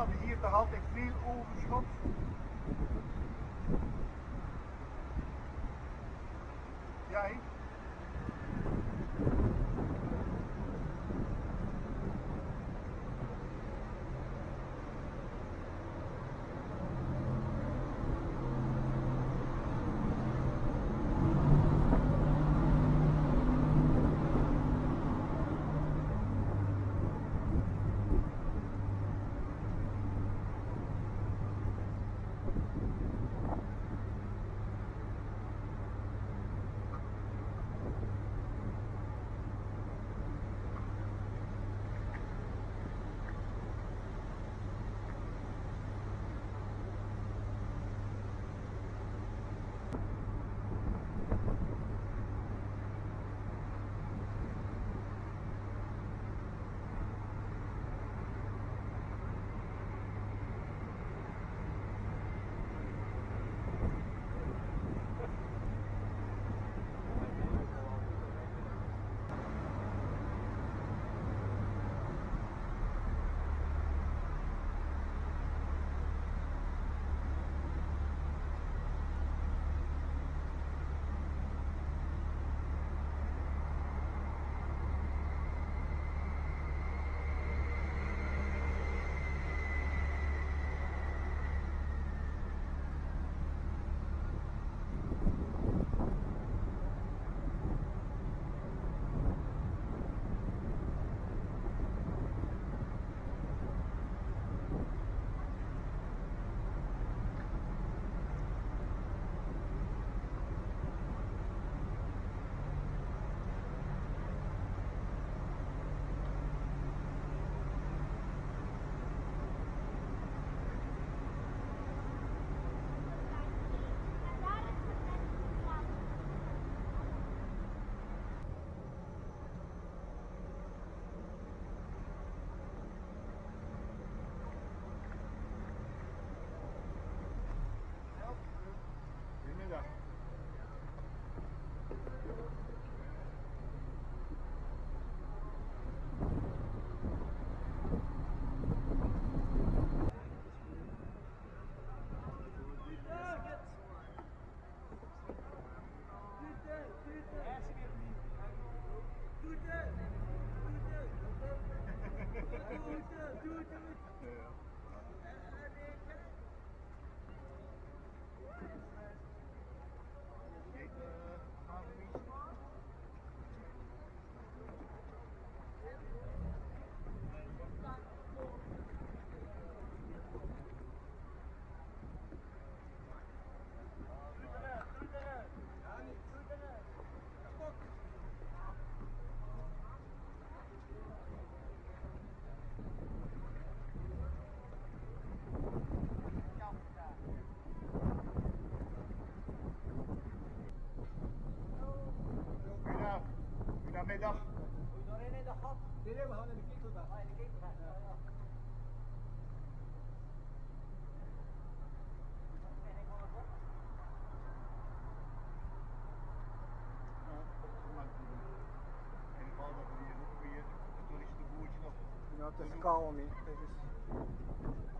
hadden hier toch altijd veel overschot. Jij? Goedemiddag. Nee, nee, we gaan naar de ketel daar. In toeristenboertje nog Ja, het is kalm hier.